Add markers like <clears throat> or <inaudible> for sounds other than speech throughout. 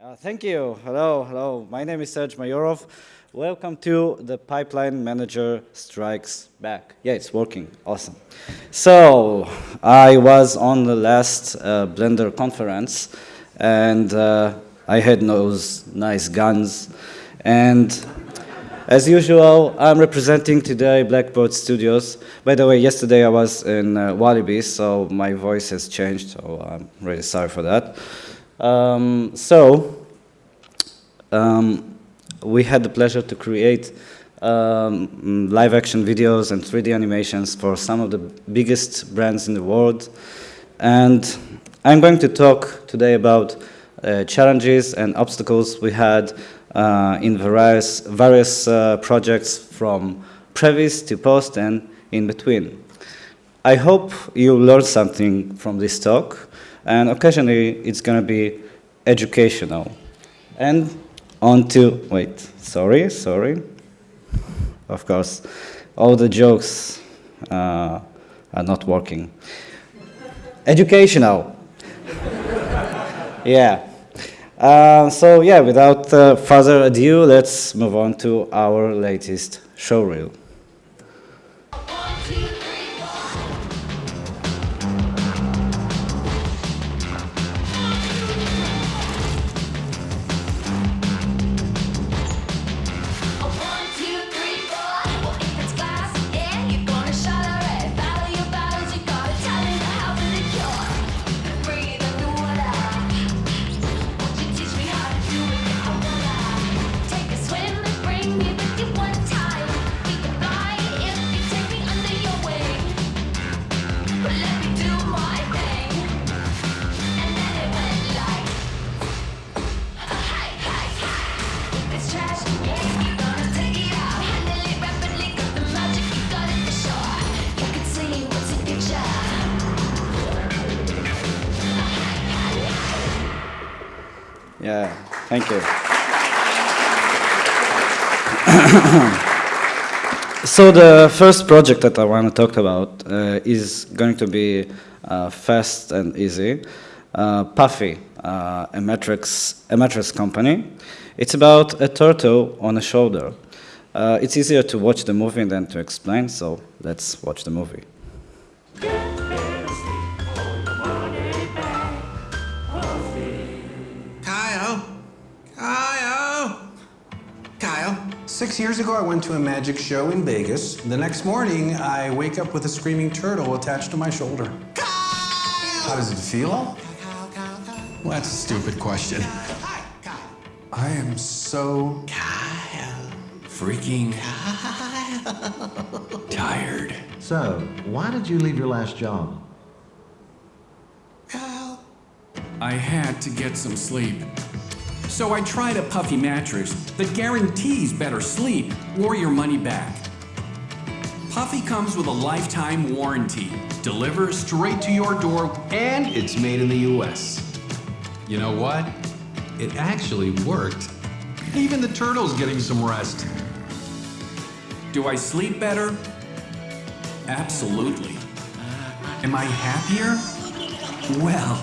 Uh, thank you. Hello, hello. My name is Serge Mayorov. Welcome to the Pipeline Manager Strikes Back. Yeah, it's working. Awesome. So, I was on the last uh, Blender conference, and uh, I had those nice guns. And as usual, I'm representing today Blackbird Studios. By the way, yesterday I was in uh, Walibi, so my voice has changed, so I'm really sorry for that. Um, so, um, we had the pleasure to create um, live action videos and 3D animations for some of the biggest brands in the world. And I'm going to talk today about uh, challenges and obstacles we had uh, in various, various uh, projects from previs to post and in between. I hope you learned something from this talk and occasionally it's going to be educational. And on to, wait, sorry, sorry. Of course, all the jokes uh, are not working. Educational. <laughs> yeah. Uh, so yeah, without uh, further ado, let's move on to our latest showreel. Thank you. <clears throat> so the first project that I want to talk about uh, is going to be uh, fast and easy. Uh, Puffy, uh, a mattress, a mattress company. It's about a turtle on a shoulder. Uh, it's easier to watch the movie than to explain, so let's watch the movie. Six years ago, I went to a magic show in Vegas. The next morning, I wake up with a screaming turtle attached to my shoulder. Kyle! How does it feel? Well, that's a stupid question. I am so... Kyle. Freaking... Kyle. Tired. So, why did you leave your last job? Kyle. I had to get some sleep. So I tried a puffy mattress that guarantees better sleep or your money back. Puffy comes with a lifetime warranty, delivers straight to your door, and it's made in the US. You know what? It actually worked. Even the turtle's getting some rest. Do I sleep better? Absolutely. Am I happier? Well,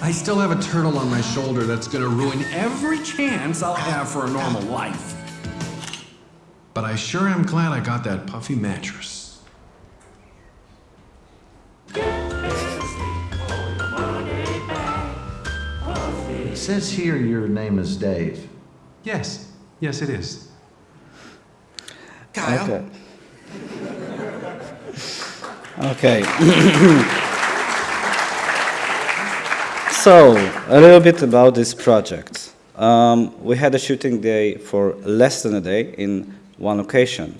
I still have a turtle on my shoulder that's gonna ruin every chance I'll have for a normal life. But I sure am glad I got that puffy mattress. It says here your name is Dave. Yes, yes it is. Kyle. Okay. <clears throat> okay. <clears throat> So, a little bit about this project. Um, we had a shooting day for less than a day in one location.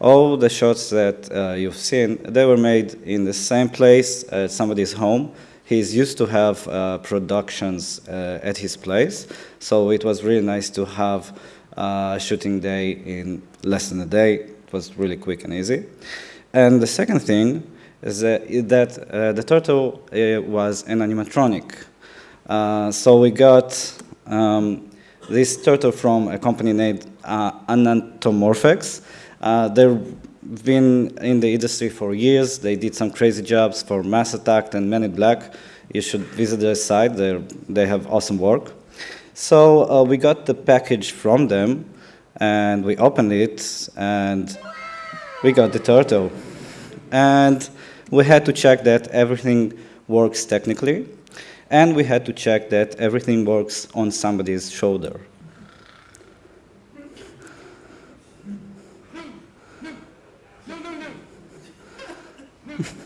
All the shots that uh, you've seen, they were made in the same place at somebody's home. He's used to have uh, productions uh, at his place, so it was really nice to have a shooting day in less than a day. It was really quick and easy. And the second thing that, that uh, the turtle uh, was an animatronic. Uh, so we got um, this turtle from a company named uh, Anatomorphex. Uh, they've been in the industry for years. They did some crazy jobs for Mars Attack and Men in Black. You should visit their site. They're, they have awesome work. So uh, we got the package from them, and we opened it, and we got the turtle. And we had to check that everything works technically, and we had to check that everything works on somebody's shoulder. <laughs>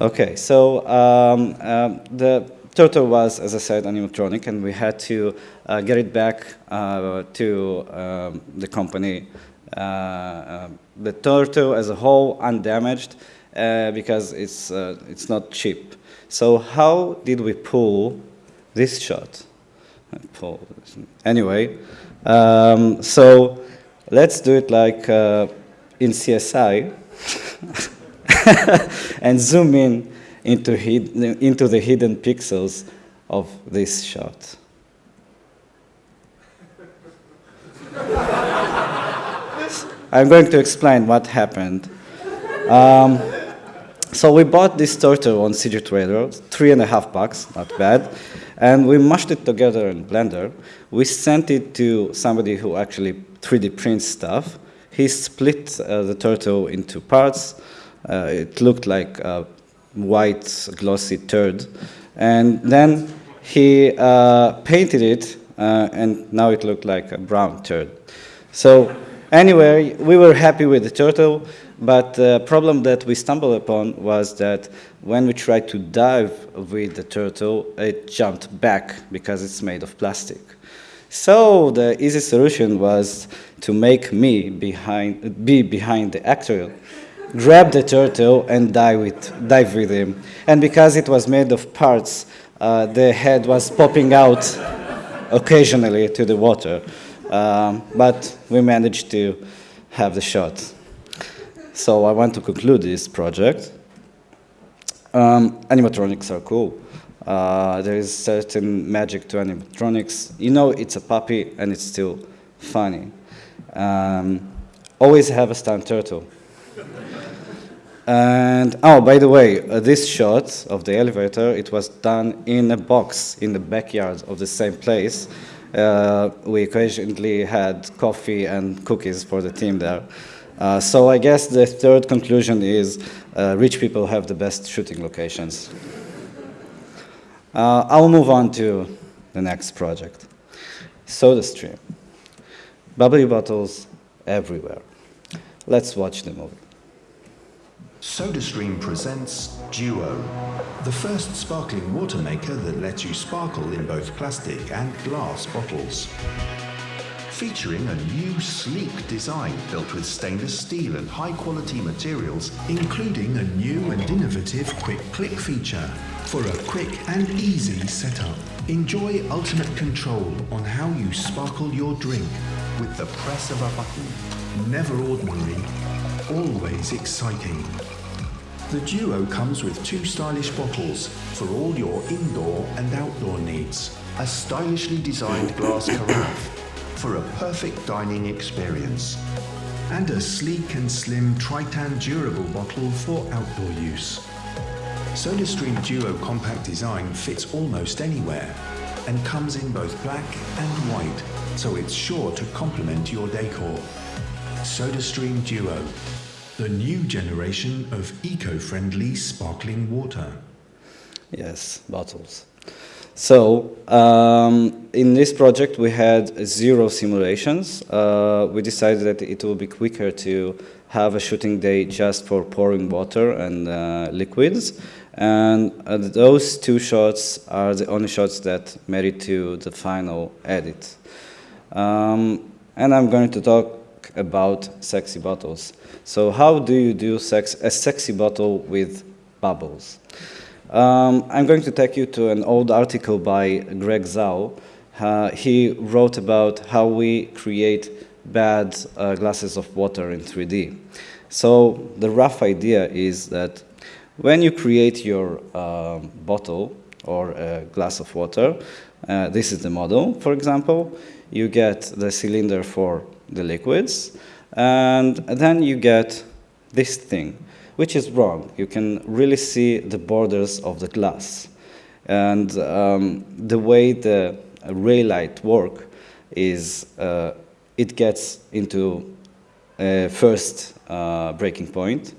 Okay, so um, um, the turtle was, as I said, animatronic, and we had to uh, get it back uh, to um, the company. Uh, uh the turtle as a whole, undamaged, uh, because it's, uh, it's not cheap. So how did we pull this shot? Pull. Anyway, um, so let's do it like in CSI. <laughs> and zoom in into, into the hidden pixels of this shot. <laughs> I'm going to explain what happened. Um, so we bought this turtle on CG Trader, three and a half bucks, not bad, and we mashed it together in Blender. We sent it to somebody who actually 3D prints stuff. He split uh, the turtle into parts, uh, it looked like white glossy turd. And then he uh, painted it, uh, and now it looked like a brown turd. So anyway, we were happy with the turtle, but the problem that we stumbled upon was that when we tried to dive with the turtle, it jumped back because it's made of plastic. So the easy solution was to make me behind, be behind the actor grab the turtle and dive with, dive with him. And because it was made of parts, uh, the head was popping out occasionally to the water. Um, but we managed to have the shot. So I want to conclude this project. Um, animatronics are cool. Uh, there is certain magic to animatronics. You know it's a puppy and it's still funny. Um, always have a stunt turtle. And, oh, by the way, uh, this shot of the elevator, it was done in a box in the backyard of the same place. Uh, we occasionally had coffee and cookies for the team there. Uh, so I guess the third conclusion is uh, rich people have the best shooting locations. Uh, I'll move on to the next project. SodaStream. Bubbly bottles everywhere. Let's watch the movie. SodaStream presents Duo, the first sparkling water maker that lets you sparkle in both plastic and glass bottles. Featuring a new sleek design built with stainless steel and high quality materials, including a new and innovative quick click feature for a quick and easy setup. Enjoy ultimate control on how you sparkle your drink with the press of a button. Never ordinary, always exciting. The Duo comes with two stylish bottles for all your indoor and outdoor needs. A stylishly designed glass carafe for a perfect dining experience. And a sleek and slim Tritan durable bottle for outdoor use. SodaStream Duo compact design fits almost anywhere and comes in both black and white, so it's sure to complement your decor. SodaStream Duo, the new generation of eco-friendly sparkling water. Yes, bottles. So, um, in this project we had zero simulations. Uh, we decided that it will be quicker to have a shooting day just for pouring water and uh, liquids. And uh, those two shots are the only shots that made it to the final edit. Um, and I'm going to talk about sexy bottles. So how do you do sex, a sexy bottle with bubbles? Um, I'm going to take you to an old article by Greg Zaal. Uh, he wrote about how we create bad uh, glasses of water in 3D. So the rough idea is that when you create your uh, bottle or a glass of water, uh, this is the model, for example, you get the cylinder for the liquids, and then you get this thing, which is wrong. You can really see the borders of the glass. And um, the way the ray light work is uh, it gets into a first uh, breaking point,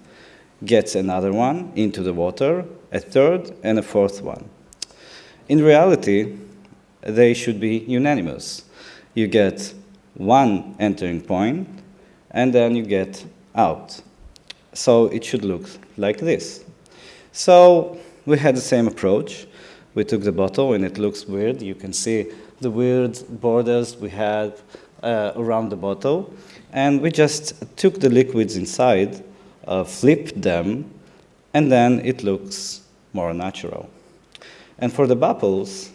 gets another one into the water, a third, and a fourth one. In reality, they should be unanimous. You get one entering point, and then you get out. So it should look like this. So we had the same approach. We took the bottle, and it looks weird. You can see the weird borders we had uh, around the bottle. And we just took the liquids inside, uh, flipped them, and then it looks more natural. And for the bubbles,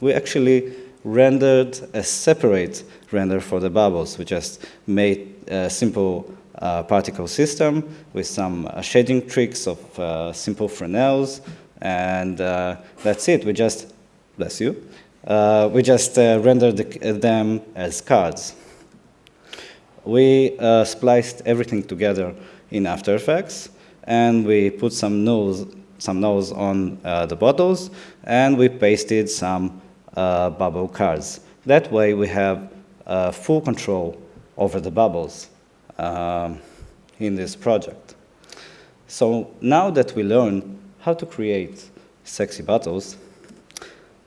we actually rendered a separate render for the bubbles. We just made simple uh, particle system with some uh, shading tricks of uh, simple Fresnels, and uh, that's it. We just, bless you, uh, we just uh, rendered the, them as cards. We spliced everything together in After Effects, and we put some nose, some nose on the bottles, and we pasted some bubble cards. That way we have full control over the bubbles um, in this project. So now that we learn how to create sexy bottles,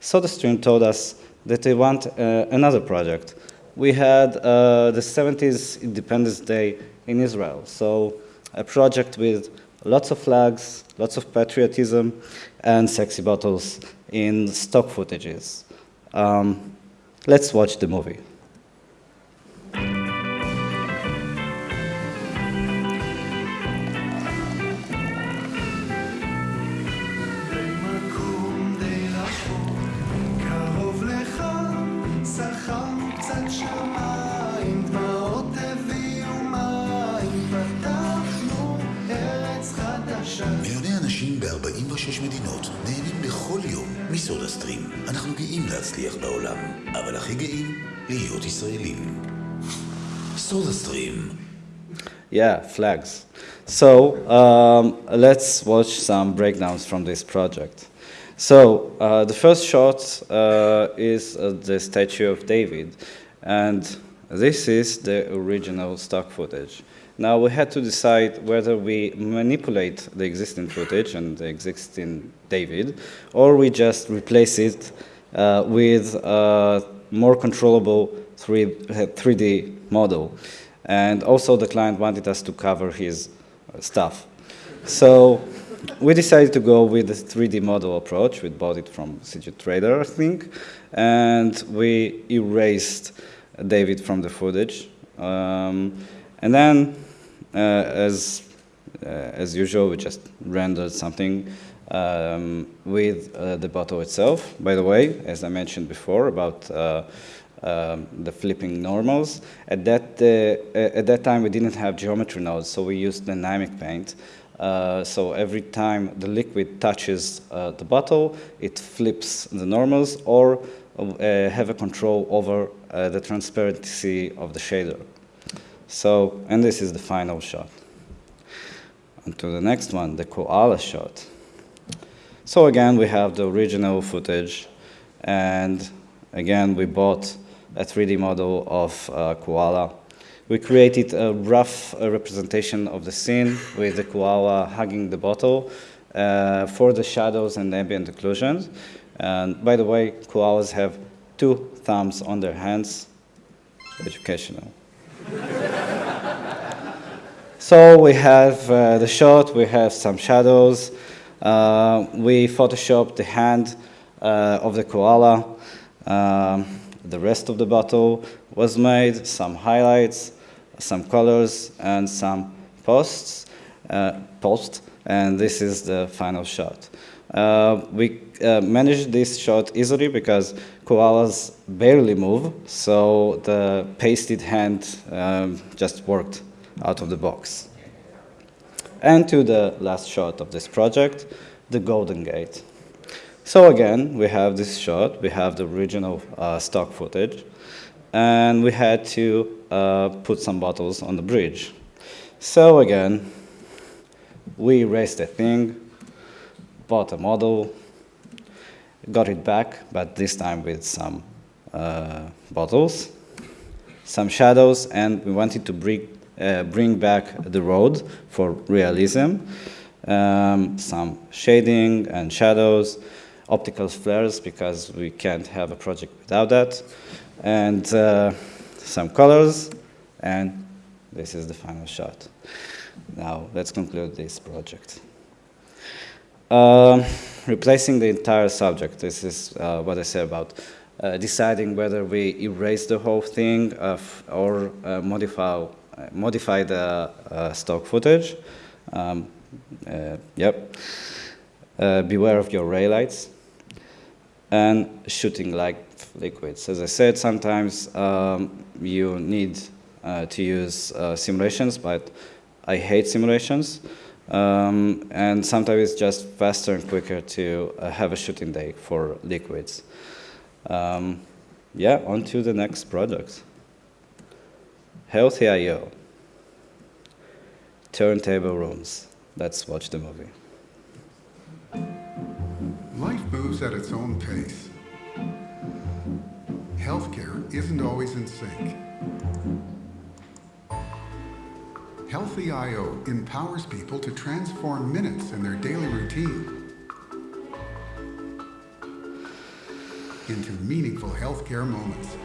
SodaStream told us that they want uh, another project. We had uh, the 70s Independence Day in Israel, so a project with lots of flags, lots of patriotism, and sexy bottles in stock footages. Um, let's watch the movie. להיות ישראלים. סודה סטרים. Yeah, flags. So um, let's watch some breakdowns from this project. So uh, the first shot uh, is uh, the statue of David, and this is the original stock footage. Now we had to decide whether we manipulate the existing footage and the existing David, or we just replace it uh, with a more controllable 3, 3D model. And also the client wanted us to cover his stuff. So we decided to go with the 3D model approach. We bought it from CG Trader, I think, and we erased David from the footage. Um, and then uh, as, uh, as usual, we just rendered something um, with uh, the bottle itself. By the way, as I mentioned before about um, the flipping normals. At that, uh, at that time, we didn't have geometry nodes, so we used dynamic paint. Uh, so every time the liquid touches uh, the bottle, it flips the normals or have a control over the transparency of the shader. So, and this is the final shot. On to the next one, the koala shot. So again, we have the original footage, and again, we bought a 3D model of uh, koala. We created a rough uh, representation of the scene with the koala hugging the bottle uh, for the shadows and ambient occlusions. And by the way, koalas have two thumbs on their hands, educational. <laughs> so we have uh, the shot, we have some shadows. Uh, we photoshopped the hand uh, of the koala. Um, the rest of the bottle was made, some highlights, some colors, and some posts, uh, post, and this is the final shot. Uh, we uh, managed this shot easily because koalas barely move, so the pasted hand um, just worked out of the box. And to the last shot of this project, the Golden Gate. So again, we have this shot, we have the original uh, stock footage, and we had to uh, put some bottles on the bridge. So again, we raised the thing, bought a model, got it back, but this time with some uh, bottles, some shadows, and we wanted to bring, bring back the road for realism, um, some shading and shadows, optical flares, because we can't have a project without that, and uh, some colors, and this is the final shot. Now, let's conclude this project. Um, replacing the entire subject, this is uh, what I said about uh, deciding whether we erase the whole thing or uh, modify, modify the uh, stock footage. Um, uh, yep. Uh, beware of your ray lights and shooting like liquids. As I said, sometimes um, you need to use simulations, but I hate simulations. Um, and sometimes it's just faster and quicker to uh, have a shooting day for liquids. Um, yeah, on to the next product. Healthy I.O. Turntable rooms. Let's watch the movie. Life moves at its own pace. Healthcare isn't always in sync. Healthy I.O. empowers people to transform minutes in their daily routine into meaningful healthcare moments.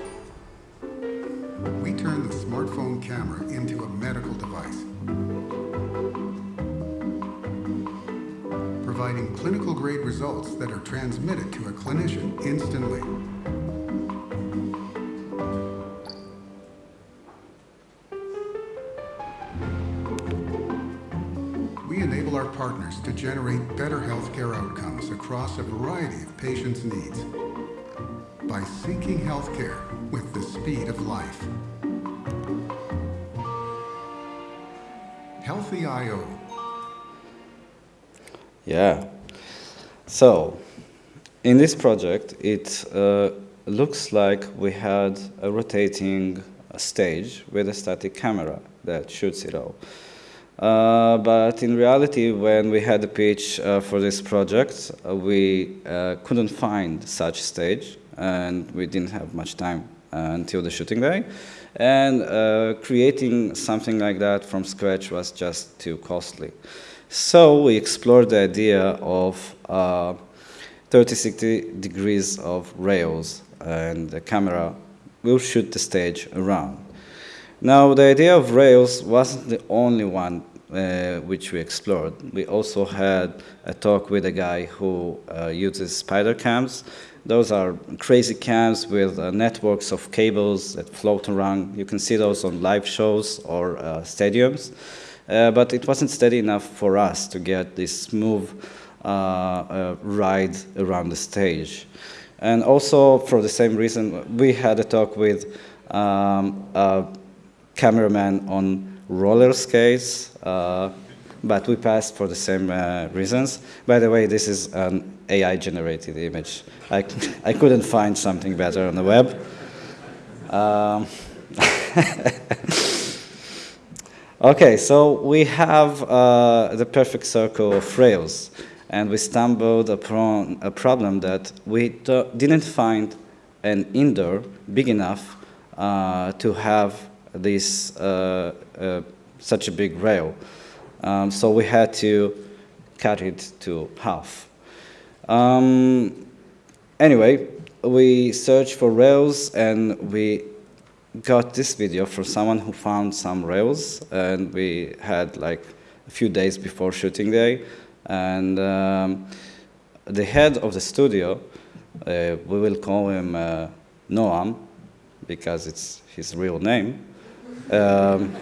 We turn the smartphone camera into a medical device, providing clinical grade results that are transmitted to a clinician instantly. We enable our partners to generate better healthcare outcomes across a variety of patients' needs by syncing healthcare with the speed of life. Healthy I.O. Yeah. So, in this project, it uh, looks like we had a rotating stage with a static camera that shoots it all. Uh, but in reality, when we had the pitch uh, for this project, uh, we uh, couldn't find such stage, and we didn't have much time uh, until the shooting day. And uh, creating something like that from scratch was just too costly. So we explored the idea of 30, 60 degrees of rails, and the camera will shoot the stage around. Now, the idea of Rails wasn't the only one uh, which we explored. We also had a talk with a guy who uh, uses spider cams. Those are crazy cams with uh, networks of cables that float around. You can see those on live shows or uh, stadiums. Uh, but it wasn't steady enough for us to get this smooth uh, ride around the stage. And also, for the same reason, we had a talk with um, cameraman on roller skates, uh, but we passed for the same uh, reasons. By the way, this is an AI-generated image. I, I couldn't find something better on the web. Um, <laughs> okay, so we have uh, the perfect circle of rails, and we stumbled upon a problem that we didn't find an indoor big enough uh, to have this uh, uh, such a big rail. Um, so we had to cut it to half. Um, anyway, we searched for rails and we got this video from someone who found some rails and we had like a few days before shooting day and um, the head of the studio, uh, we will call him uh, Noam because it's his real name, um,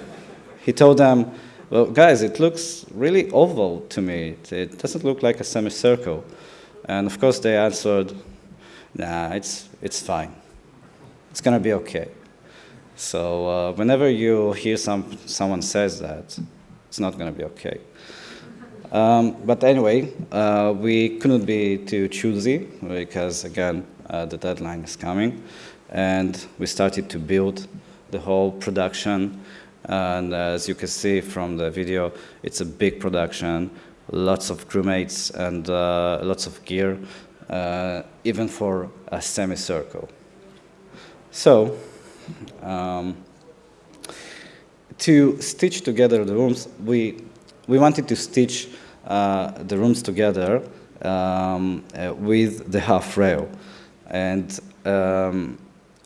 he told them, well, guys, it looks really oval to me. It doesn't look like a semicircle. And of course they answered, nah, it's, it's fine. It's going to be okay. So uh, whenever you hear some, someone says that, it's not going to be okay. Um, but anyway, uh, we couldn't be too choosy because, again, uh, the deadline is coming. And we started to build the whole production. And as you can see from the video, it's a big production lots of crewmates and uh, lots of gear, uh, even for a semicircle. So, um, to stitch together the rooms, we, we wanted to stitch uh, the rooms together um, with the half rail. And um,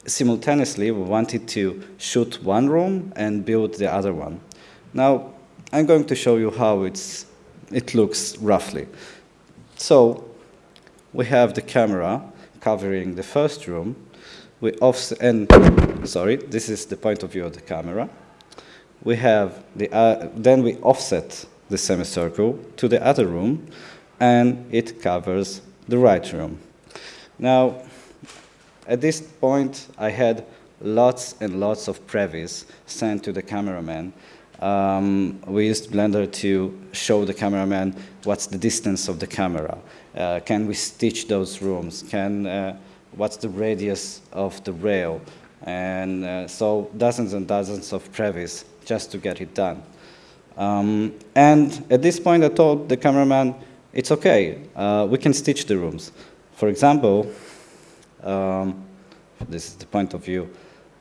simultaneously, we wanted to shoot one room and build the other one. Now, I'm going to show you how it's, it looks roughly. So, we have the camera covering the first room. We offset, and sorry, this is the point of view of the camera. We have the, uh, then we offset the semicircle to the other room, and it covers the right room. Now, at this point, I had lots and lots of previs sent to the cameraman. Um, we used Blender to show the cameraman what's the distance of the camera. Uh, can we stitch those rooms? Can, uh, what's the radius of the rail? And uh, so dozens and dozens of previs just to get it done. Um, and at this point, I told the cameraman, it's okay, uh, we can stitch the rooms. For example, um, this is the point of view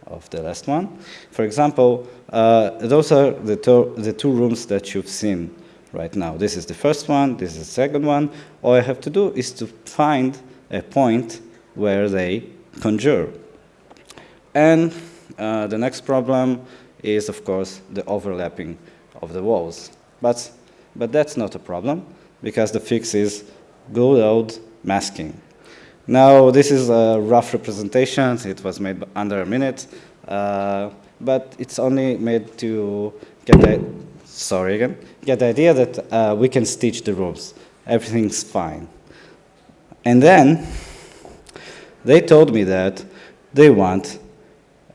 of the last one. For example, uh, those are the, the two rooms that you've seen right now. This is the first one, this is the second one. All I have to do is to find a point where they conjure. And uh, the next problem is, of course, the overlapping of the walls. But, but that's not a problem, because the fix is good old masking. Now, this is a rough representation. It was made under a minute, uh, but it's only made to get the, sorry again, get the idea that uh, we can stitch the rooms. Everything's fine. And then, they told me that they want,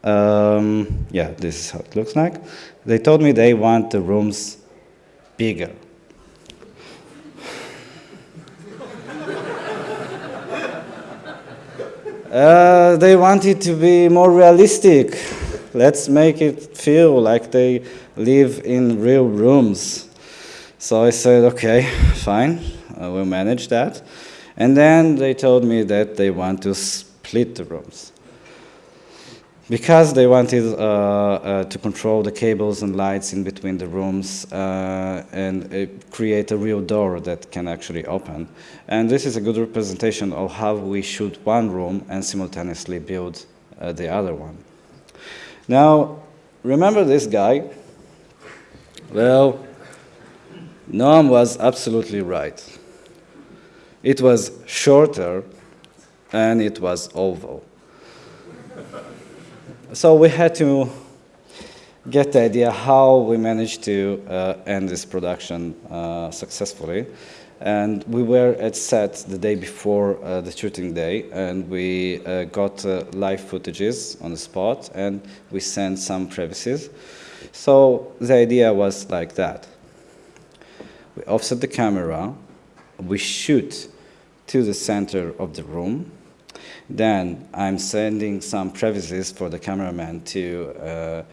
um, yeah, this is how it looks like. They told me they want the rooms bigger. Uh, they want it to be more realistic. Let's make it feel like they live in real rooms. So I said, okay, fine, I will manage that. And then they told me that they want to split the rooms. Because they wanted uh, uh, to control the cables and lights in between the rooms uh, and create a real door that can actually open. And this is a good representation of how we shoot one room and simultaneously build uh, the other one. Now, remember this guy? Well, Noam was absolutely right. It was shorter and it was oval. So we had to get the idea how we managed to uh, end this production uh, successfully. And we were at set the day before uh, the shooting day, and we uh, got uh, live footages on the spot, and we sent some previses. So the idea was like that. We offset the camera, we shoot to the center of the room, then I'm sending some previses for the cameraman to uh,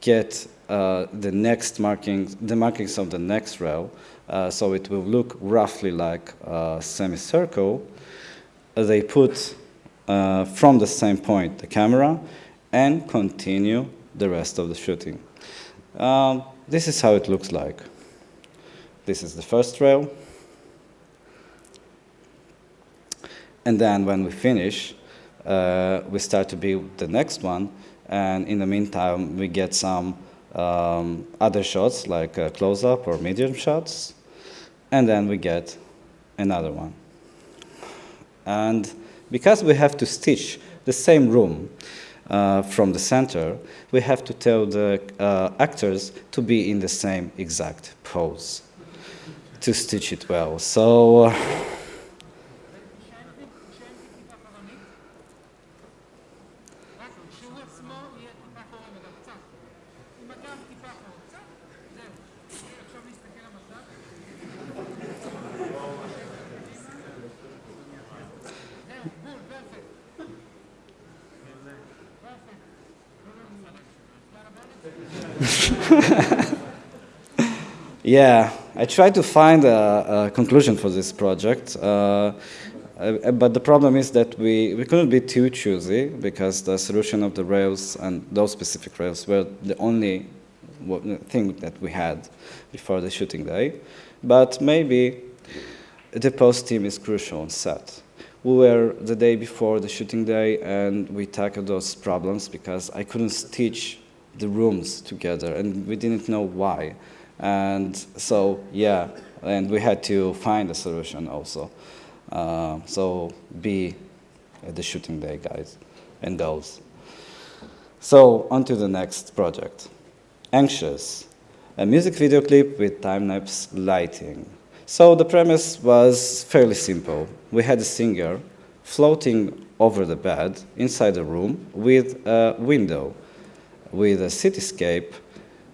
get uh, the next markings, the markings of the next row, so it will look roughly like a semicircle. They put uh, from the same point the camera and continue the rest of the shooting. Um, this is how it looks like. This is the first rail. And then when we finish, uh, we start to build the next one. And in the meantime, we get some um, other shots like close-up or medium shots. And then we get another one. And because we have to stitch the same room uh, from the center, we have to tell the uh, actors to be in the same exact pose to stitch it well. So. Uh, yeah, I tried to find a, a conclusion for this project, uh, uh, but the problem is that we, we couldn't be too choosy because the solution of the rails and those specific rails were the only thing that we had before the shooting day. But maybe the post team is crucial on set. We were the day before the shooting day and we tackled those problems because I couldn't stitch the rooms together and we didn't know why. And so, yeah, and we had to find a solution also. Uh, so be at the shooting day, guys and girls. So on to the next project. Anxious, a music video clip with time-lapse lighting. So the premise was fairly simple. We had a singer floating over the bed inside a room with a window, with a cityscape,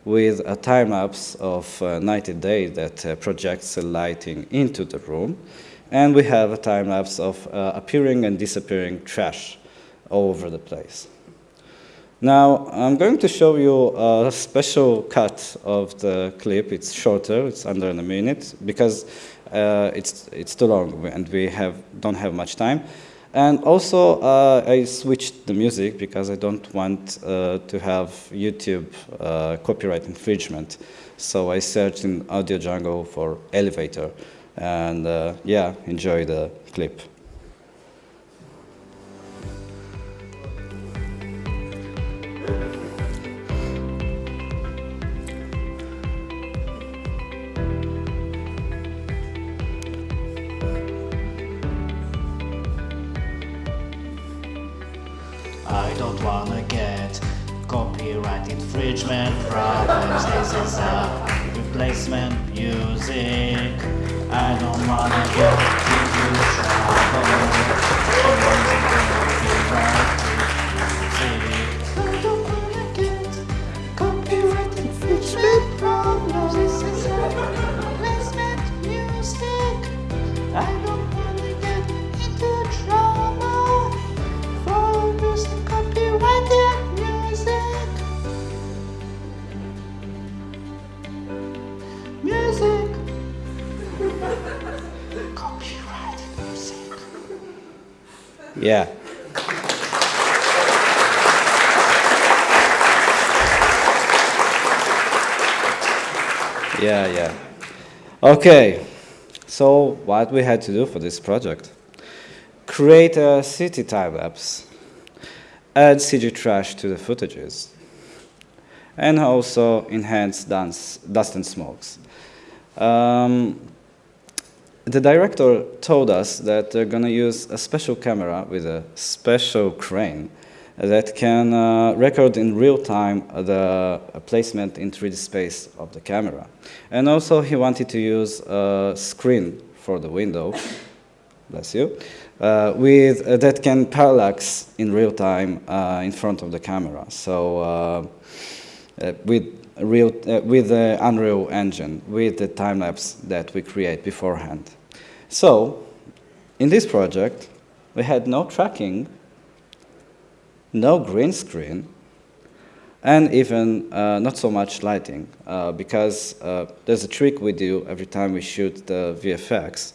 with a time-lapse of uh, 90 days that uh, projects the lighting into the room, and we have a time-lapse of uh, appearing and disappearing trash all over the place. Now, I'm going to show you a special cut of the clip. It's shorter, it's under a minute, because uh, it's, it's too long and we have, don't have much time. And also, uh, I switched the music because I don't want uh, to have YouTube uh, copyright infringement. So I searched in Audio Jungle for elevator. And uh, yeah, enjoy the clip. Infringement problems. This is a replacement music. I don't wanna get into trouble. Okay, so what we had to do for this project? Create a city time lapse, add CG trash to the footages, and also enhance dance, dust and smokes. Um, the director told us that they're going to use a special camera with a special crane that can uh, record in real time the placement in 3D space of the camera. And also he wanted to use a screen for the window, <coughs> bless you, uh, with, uh, that can parallax in real time uh, in front of the camera. So uh, uh, with real, uh, with the Unreal Engine, with the time lapse that we create beforehand. So, in this project, we had no tracking, no green screen, and even uh, not so much lighting, uh, because uh, there's a trick we do every time we shoot the VFX.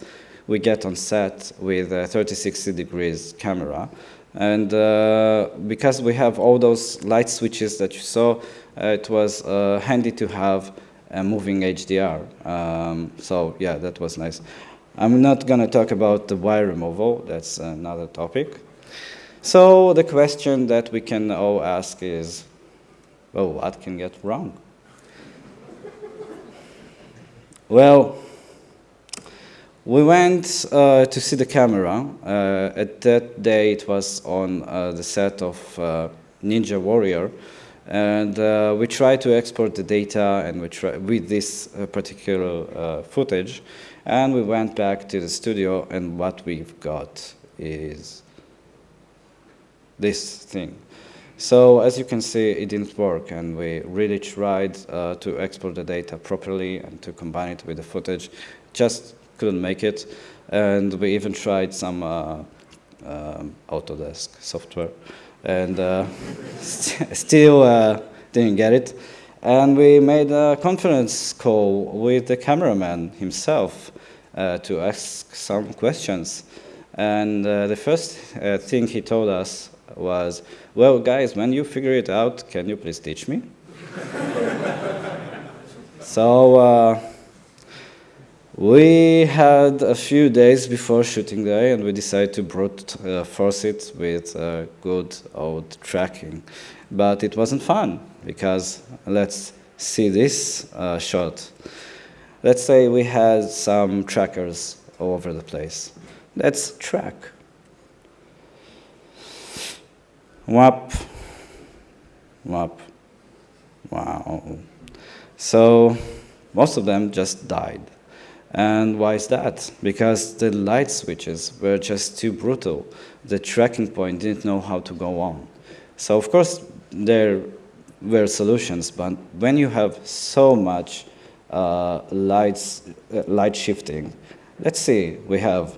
We get on set with a 3060 degrees camera, and uh, because we have all those light switches that you saw, uh, it was uh, handy to have a moving HDR. Um, so yeah, that was nice. I'm not going to talk about the wire removal, that's another topic. So the question that we can all ask is, well, what can get wrong? well, we went uh, to see the camera. Uh, at that day, it was on uh, the set of uh, Ninja Warrior, and uh, we tried to export the data and we try with this uh, particular footage, and we went back to the studio, and what we've got is this thing. So as you can see, it didn't work, and we really tried uh, to export the data properly and to combine it with the footage. Just couldn't make it, and we even tried some uh, um, Autodesk software, and uh, st <laughs> still uh, didn't get it. And we made a conference call with the cameraman himself uh, to ask some questions. And uh, the first thing he told us was, well, guys, when you figure it out, can you please teach me? <laughs> so uh, we had a few days before shooting day, and we decided to brute uh, force it with uh, good old tracking. But it wasn't fun, because let's see this uh, shot. Let's say we had some trackers all over the place. Let's track. Wap, wap, wow. So most of them just died. And why is that? Because the light switches were just too brutal. The tracking point didn't know how to go on. So of course there were solutions, but when you have so much uh, lights, uh, light shifting, let's see, we have,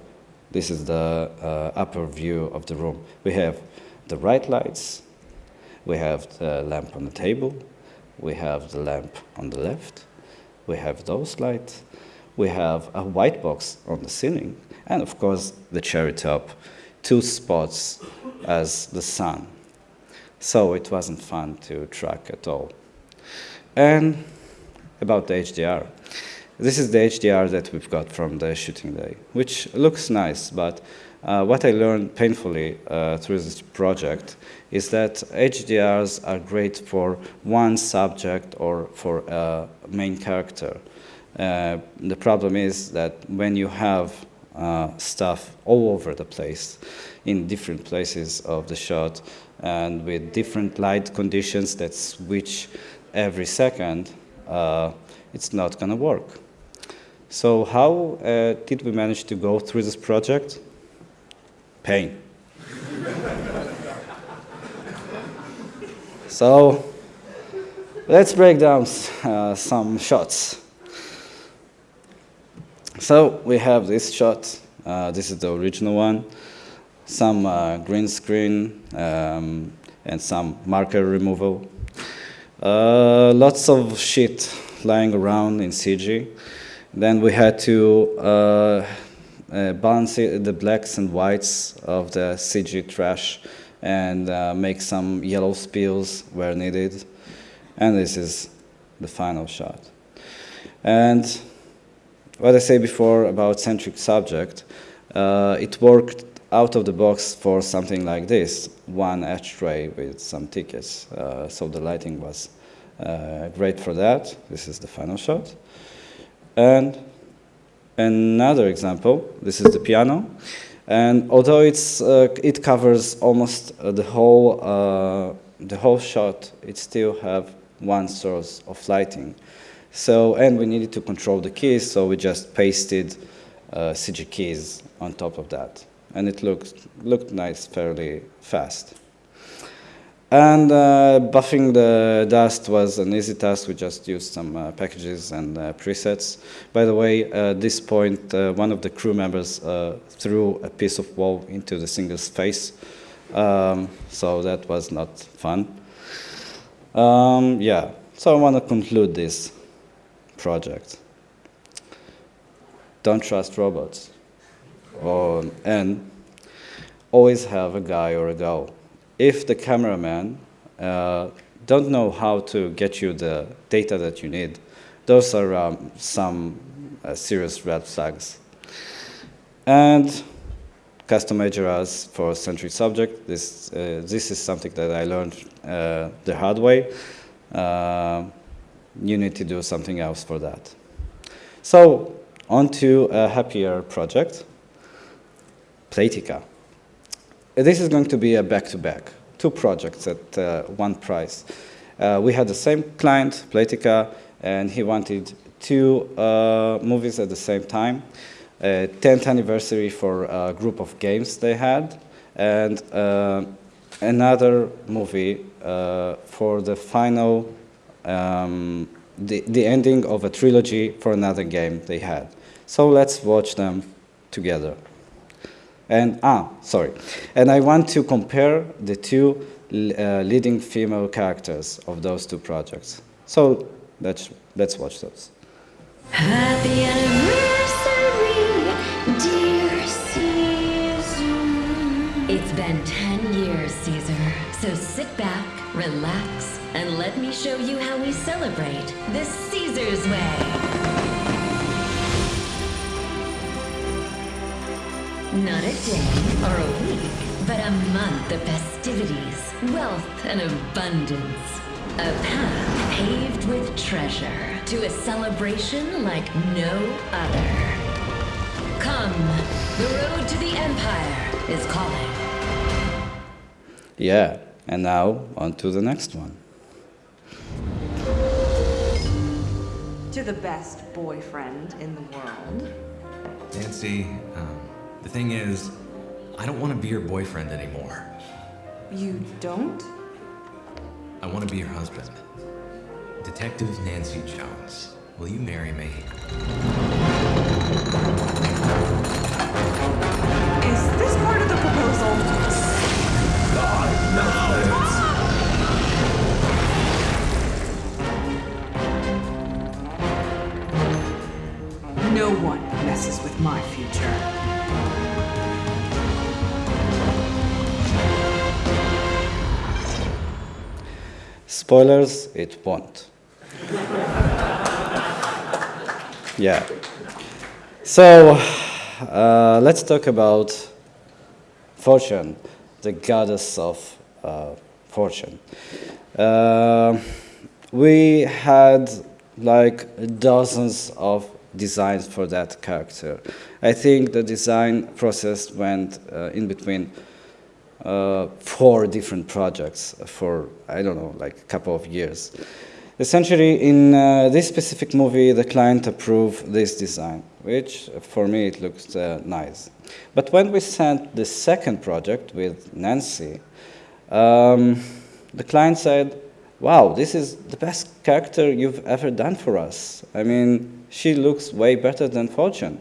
this is the uh, upper view of the room. We have the right lights, we have the lamp on the table, we have the lamp on the left, we have those lights, we have a white box on the ceiling, and of course the cherry top, two spots as the sun. So it wasn't fun to track at all. And about the HDR. This is the HDR that we've got from the shooting day, which looks nice, but uh, what I learned painfully uh, through this project is that HDRs are great for one subject or for a main character. Uh, the problem is that when you have uh, stuff all over the place, in different places of the shot, and with different light conditions that switch every second, uh, it's not going to work. So how uh, did we manage to go through this project? Pain. so let's break down uh, some shots. So we have this shot. Uh, this is the original one. Some uh, green screen um, and some marker removal. Uh, lots of shit lying around in CG. Then we had to uh, balance the blacks and whites of the CG trash and uh, make some yellow spills where needed. And this is the final shot. And what I said before about centric subject, uh, it worked out of the box for something like this, one ashtray with some tickets. Uh, so the lighting was uh, great for that. This is the final shot. And another example, this is the piano. And although it's, uh, it covers almost uh, the, whole, uh, the whole shot, it still have one source of lighting. So, and we needed to control the keys, so we just pasted uh, CG keys on top of that and it looked, looked nice fairly fast. And uh, buffing the dust was an easy task. We just used some uh, packages and uh, presets. By the way, at this point, uh, one of the crew members uh, threw a piece of wall into the single's face. Um, so that was not fun. Um, yeah, so I want to conclude this project. Don't trust robots or, and always have a guy or a girl. If the cameraman uh, don't know how to get you the data that you need, those are um, some uh, serious red flags. And custom HDRs for centric subject. This, uh, this is something that I learned uh, the hard way. Uh, you need to do something else for that. So, on to a happier project. Playtika. This is going to be a back-to-back, -back, two projects at uh, one price. Uh, we had the same client, Playtika, and he wanted two uh, movies at the same time. 10th anniversary for a group of games they had, and uh, another movie uh, for the final, um, the, the ending of a trilogy for another game they had. So let's watch them together. And, ah, sorry. And I want to compare the two uh, leading female characters of those two projects. So let's, let's watch those. Happy anniversary, dear Caesar. It's been 10 years, Caesar. So sit back, relax, and let me show you how we celebrate the Caesar's way. Not a day or a week, but a month of festivities, wealth, and abundance. A path paved with treasure to a celebration like no other. Come, the road to the Empire is calling. Yeah, and now on to the next one. To the best boyfriend in the world. Nancy, um, the thing is, I don't want to be your boyfriend anymore. You don't? I want to be your husband. Detective Nancy Jones. Will you marry me? Is this part of the proposal? God knows! No one messes with my future. Spoilers, it won't. yeah. So, uh, let's talk about fortune, the goddess of uh, fortune. Uh, we had like dozens of designs for that character. I think the design process went uh, in between uh, four different projects for, I don't know, like a couple of years. Essentially, in uh, this specific movie, the client approved this design, which for me it looks uh, nice. But when we sent the second project with Nancy, um, the client said, wow, this is the best character you've ever done for us. I mean, she looks way better than Fortune.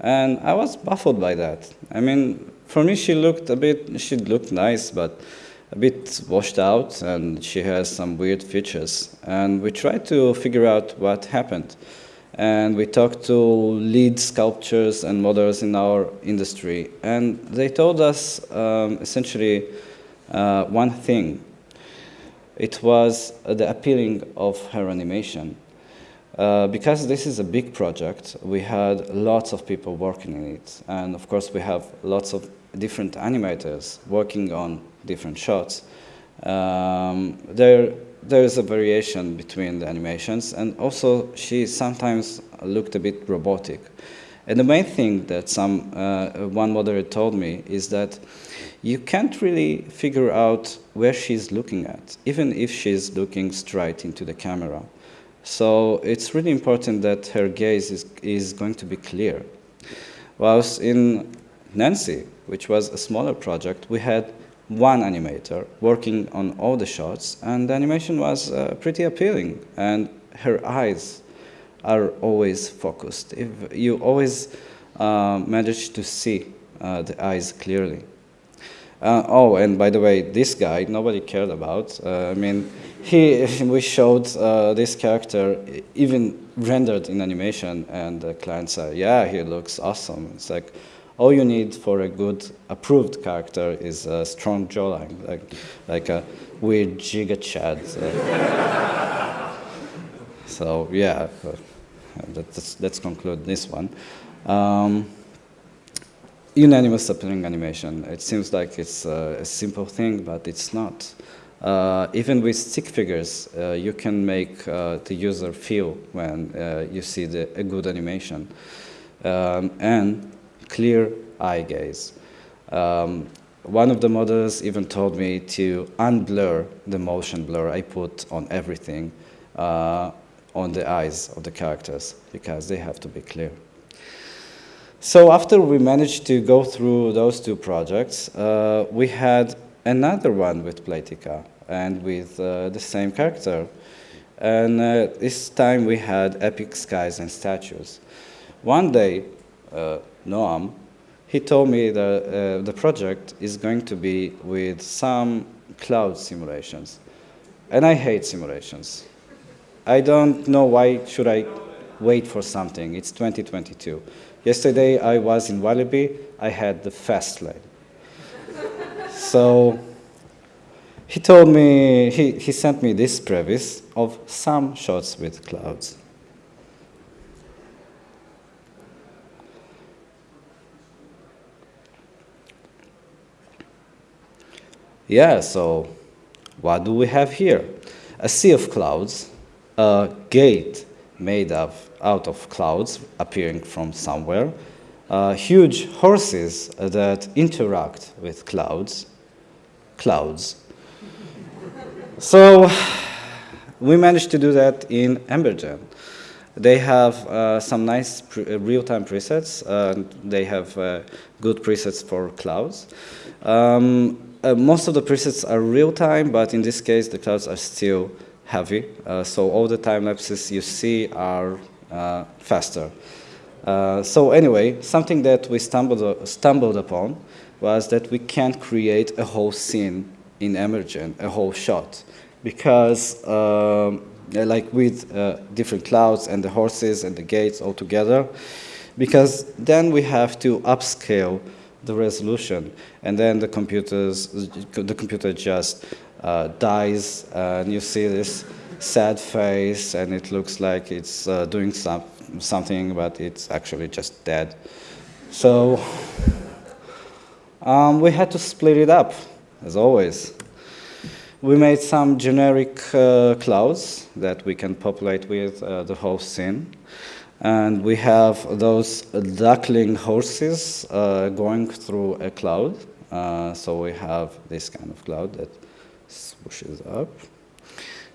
And I was baffled by that. I mean, for me, she looked a bit, she looked nice, but a bit washed out, and she has some weird features. And we tried to figure out what happened. And we talked to lead sculptors and models in our industry, and they told us um, essentially uh, one thing. It was uh, the appealing of her animation. Uh, because this is a big project, we had lots of people working in it. And of course, we have lots of different animators working on different shots. Um, there, there is a variation between the animations, and also she sometimes looked a bit robotic. And the main thing that some uh, one moderator told me is that you can't really figure out where she's looking at, even if she's looking straight into the camera. So it's really important that her gaze is, is going to be clear. Whilst in Nancy, which was a smaller project, we had one animator working on all the shots, and the animation was uh, pretty appealing, and her eyes are always focused. If you always uh, manage to see uh, the eyes clearly. Uh, oh, and by the way, this guy nobody cared about. Uh, I mean, he <laughs> we showed uh, this character even rendered in animation, and the client said, "Yeah, he looks awesome." It's like all you need for a good approved character is a strong jawline, like like a weird Giga Chad. so <laughs> yeah, let's let's conclude this one. Um, unanimous appealing animation. It seems like it's a simple thing, but it's not. Uh, even with stick figures, uh, you can make uh, the user feel when uh, you see the, a good animation. Um, and clear eye gaze. Um, one of the models even told me to unblur the motion blur I put on everything uh, on the eyes of the characters because they have to be clear. So after we managed to go through those two projects, uh, we had another one with Playtika and with uh, the same character. And uh, this time we had epic skies and statues. One day, uh, Noam, he told me that uh, the project is going to be with some cloud simulations. And I hate simulations. I don't know why should I wait for something. It's 2022. Yesterday I was in Walibi. I had the fast lane. <laughs> so he told me, he, he sent me this previs of some shots with clouds. Yeah, so what do we have here? A sea of clouds, a gate made of, out of clouds appearing from somewhere, uh, huge horses that interact with clouds, clouds. <laughs> so we managed to do that in Embergen. They have uh, some nice uh, real-time presets. And they have uh, good presets for clouds. Um, uh, most of the presets are real-time, but in this case, the clouds are still heavy. Uh, so all the time lapses you see are uh, faster. Uh, so anyway, something that we stumbled, stumbled upon was that we can't create a whole scene in Embergen, a whole shot, because um, like with uh, different clouds and the horses and the gates all together, because then we have to upscale the resolution. And then the, computers, the computer just uh, dies, and you see this sad face, and it looks like it's uh, doing some, something, but it's actually just dead. So um, we had to split it up, as always. We made some generic uh, clouds that we can populate with uh, the whole scene. And we have those duckling horses uh, going through a cloud. Uh, so we have this kind of cloud that swooshes up.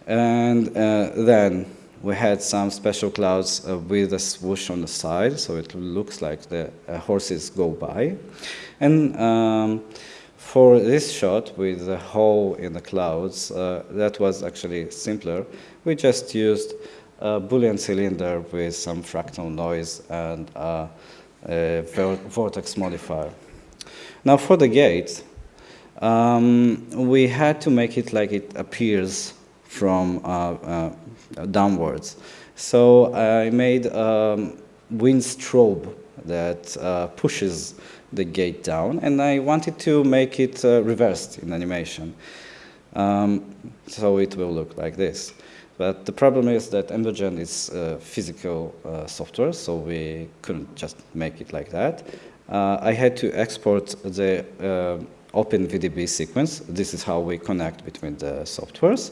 And uh, then we had some special clouds uh, with a swoosh on the side, so it looks like the uh, horses go by. And um, for this shot with the hole in the clouds, uh, that was actually simpler. We just used a Boolean cylinder with some fractal noise and a vortex modifier. Now for the gate, um, we had to make it like it appears from uh, uh, downwards. So I made a wind strobe that uh, pushes the gate down, and I wanted to make it uh, reversed in animation. Um, so it will look like this. But the problem is that Embergen is uh, physical uh, software, so we couldn't just make it like that. Uh, I had to export the uh, OpenVDB sequence. This is how we connect between the softwares.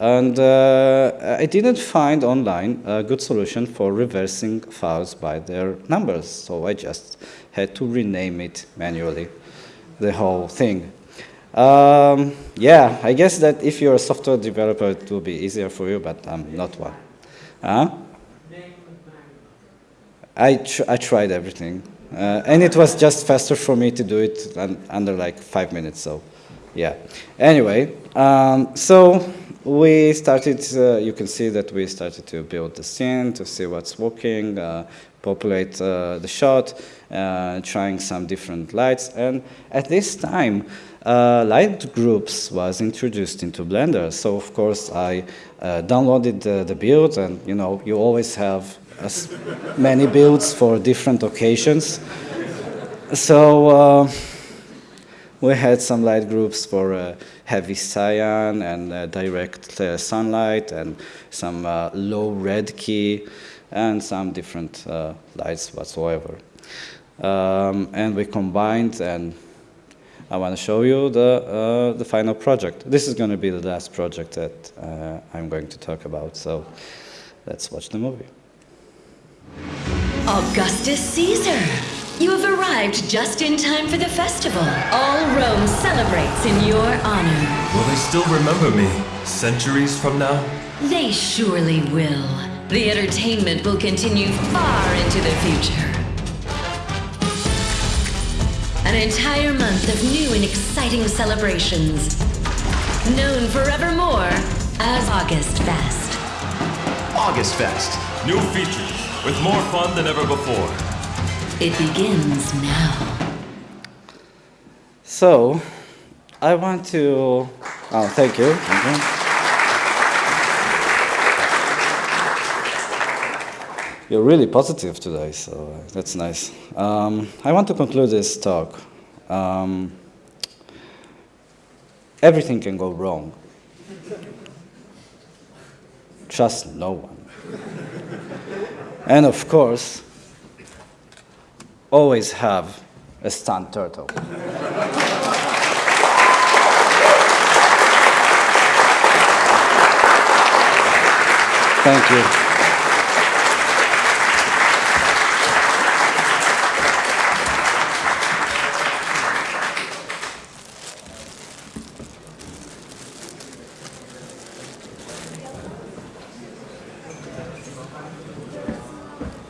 And uh, I didn't find online a good solution for reversing files by their numbers, so I just had to rename it manually, the whole thing. Um, yeah, I guess that if you're a software developer, it will be easier for you, but I'm not one. Huh? I, tr I tried everything. Uh, and it was just faster for me to do it under like five minutes, so yeah. Anyway, um, so we started, uh, you can see that we started to build the scene to see what's working, uh, populate uh, the shot, uh, trying some different lights. And at this time, uh, light groups was introduced into Blender. So of course I uh, downloaded the, the build and you know, you always have as many builds for different occasions. So uh, we had some light groups for uh, heavy cyan and uh, direct uh, sunlight and some low red key and some different lights whatsoever. Um, and we combined and I want to show you the, uh, the final project. This is going to be the last project that uh, I'm going to talk about, so let's watch the movie. Augustus Caesar! You have arrived just in time for the festival. All Rome celebrates in your honor. Will they still remember me, centuries from now? They surely will. The entertainment will continue far into the future. An entire month of new and exciting celebrations. Known forevermore as August Fest. August Fest. New features with more fun than ever before. It begins now. So, I want to. Oh, thank you. Thank you. You're really positive today, so that's nice. Um, I want to conclude this talk. Um, everything can go wrong. Trust no one. and of course, always have a stunt turtle. Thank you.